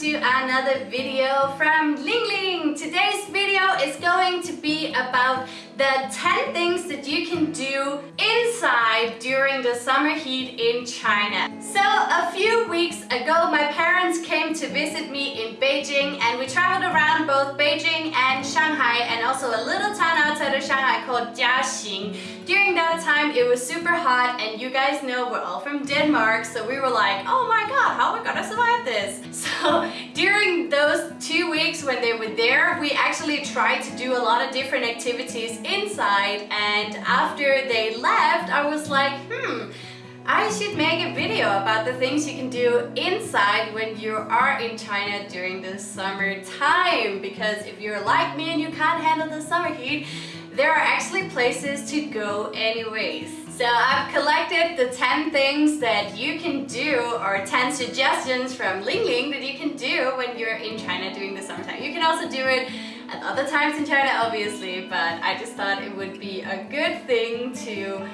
to another video from Ling Ling. Today's video is going to be about the 10 things that you can do inside during the summer heat in China. So a few weeks ago my parents came to visit me in Beijing and we traveled around both Beijing and Shanghai and also a little town outside of Shanghai called Jiaxing. During that time it was super hot and you guys know we're all from Denmark so we were like oh my god how are we gonna survive this? So during those two weeks when they were there we actually tried to do a lot of different activities inside and after they left I was like hmm I should make a video about the things you can do inside when you are in China during the summer time because if you're like me and you can't handle the summer heat there are actually places to go anyways. So I've collected the 10 things that you can do or 10 suggestions from Ling Ling that you can do when you're in China during the summertime. You can also do it at other times in China obviously, but I just thought it would be a good thing to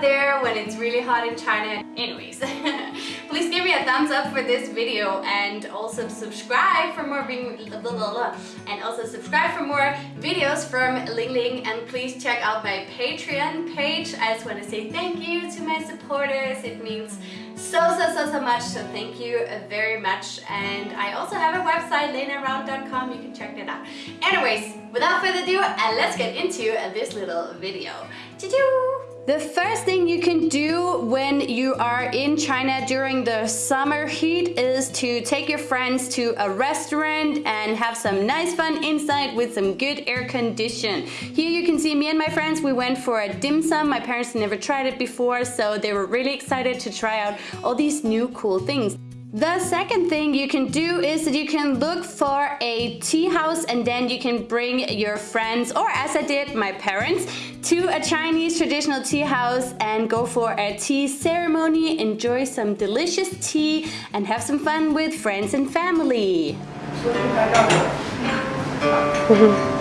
there when it's really hot in China. Anyways, please give me a thumbs up for this video and also subscribe for more and also subscribe for more videos from Ling Ling and please check out my Patreon page. I just want to say thank you to my supporters. It means so so so so much so thank you very much and I also have a website lenaround.com you can check that out anyways without further ado uh, let's get into this little video Choo-choo! The first thing you can do when you are in China during the summer heat is to take your friends to a restaurant and have some nice fun inside with some good air condition. Here you can see me and my friends, we went for a dim sum. My parents never tried it before, so they were really excited to try out all these new cool things. The second thing you can do is that you can look for a tea house and then you can bring your friends or as I did my parents to a Chinese traditional tea house and go for a tea ceremony, enjoy some delicious tea and have some fun with friends and family. Mm-hmm.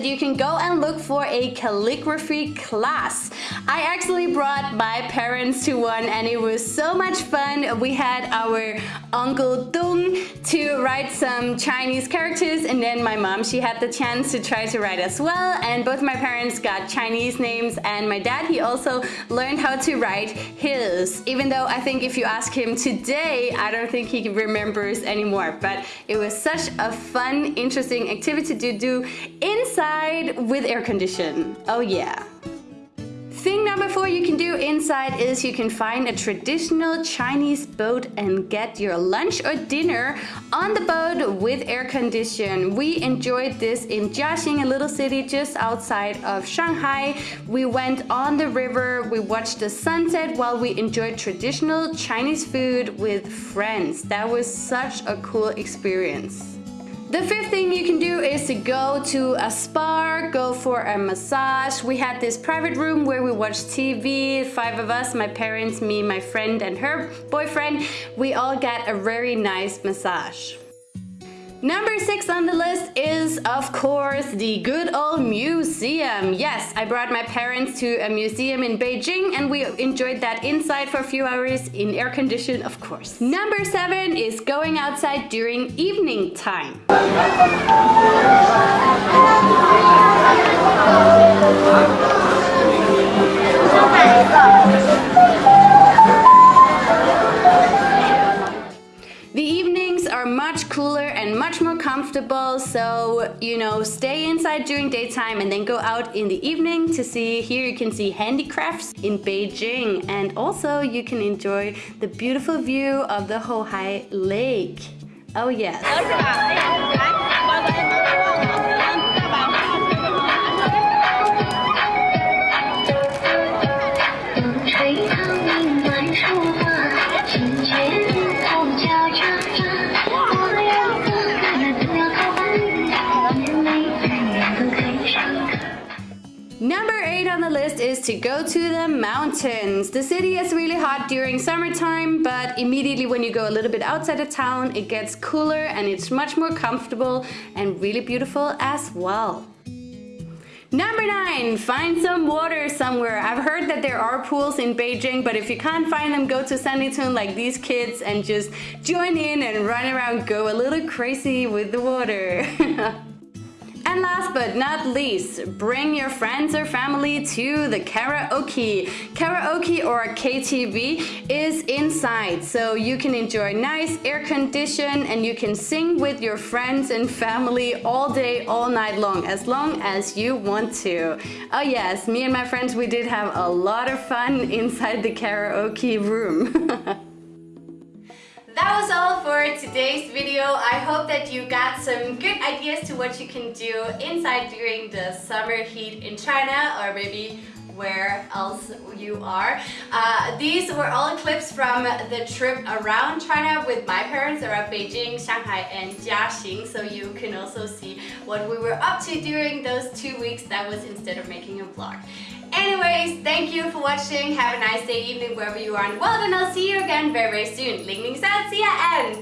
That you can go and look for a calligraphy class. I actually brought my parents to one and it was so much fun. We had our Uncle Dong to write some Chinese characters and then my mom, she had the chance to try to write as well and both my parents got Chinese names and my dad, he also learned how to write his. Even though I think if you ask him today, I don't think he remembers anymore. But it was such a fun, interesting activity to do inside with air condition. Oh yeah. Thing number four you can do inside is you can find a traditional Chinese boat and get your lunch or dinner on the boat with air condition. We enjoyed this in Jiaxing, a little city just outside of Shanghai. We went on the river, we watched the sunset while we enjoyed traditional Chinese food with friends. That was such a cool experience. The fifth thing you can do is to go to a spa, go for a massage. We had this private room where we watched TV, five of us, my parents, me, my friend and her boyfriend. We all got a very nice massage. Number six on the list is, of course, the good old museum. Yes, I brought my parents to a museum in Beijing and we enjoyed that inside for a few hours in air condition, of course. Number seven is going outside during evening time. Comfortable. So you know stay inside during daytime and then go out in the evening to see here you can see handicrafts in Beijing. And also you can enjoy the beautiful view of the Houhai Lake. Oh yes to go to the mountains. The city is really hot during summertime, but immediately when you go a little bit outside of town, it gets cooler and it's much more comfortable and really beautiful as well. Number nine, find some water somewhere. I've heard that there are pools in Beijing, but if you can't find them, go to Sanlitun like these kids and just join in and run around, go a little crazy with the water. And last but not least, bring your friends or family to the karaoke. Karaoke or KTV is inside, so you can enjoy nice air condition and you can sing with your friends and family all day, all night long, as long as you want to. Oh yes, me and my friends, we did have a lot of fun inside the karaoke room. All for today's video. I hope that you got some good ideas to what you can do inside during the summer heat in China or maybe where else you are. Uh, these were all clips from the trip around China with my parents around Beijing, Shanghai and Jiaxing so you can also see what we were up to during those two weeks that was instead of making a vlog. Anyways, thank you for watching. Have a nice day, evening, wherever you are in the world, and I'll see you again very, very soon. Ling Ling San, see ya, and